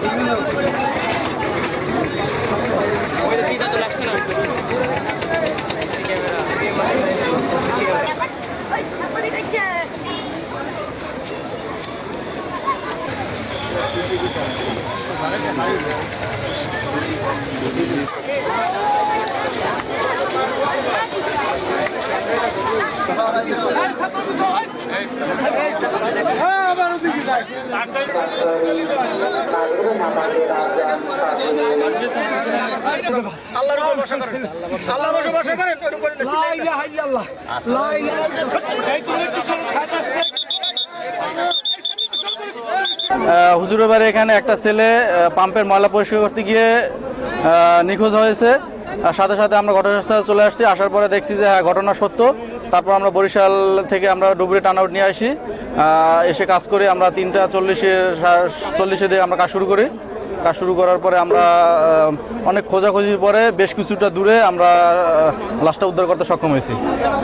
Hey, হুজুরের বাড়ি এখানে একটা ছেলে পাম্পের ময়লা পরিষ্কার করতে গিয়ে নিখোঁজ হয়েছে। সাথে সাথে আমরা ঘটনাস্থলে চলে আসছি, আসার পরে দেখছি যে হ্যাঁ ঘটনা সত্য। তারপর আমরা বরিশাল থেকে আমরা ডুবুরি টান আউট নিয়ে আসি। এসে কাজ করে, আমরা তিনটা চল্লিশে চল্লিশে দিয়ে আমরা কাজ শুরু করি। কাজ শুরু করার পরে আমরা অনেক খোঁজাখুঁজির পরে বেশ কিছুটা দূরে আমরা লাশটা উদ্ধার করতে সক্ষম হয়েছি।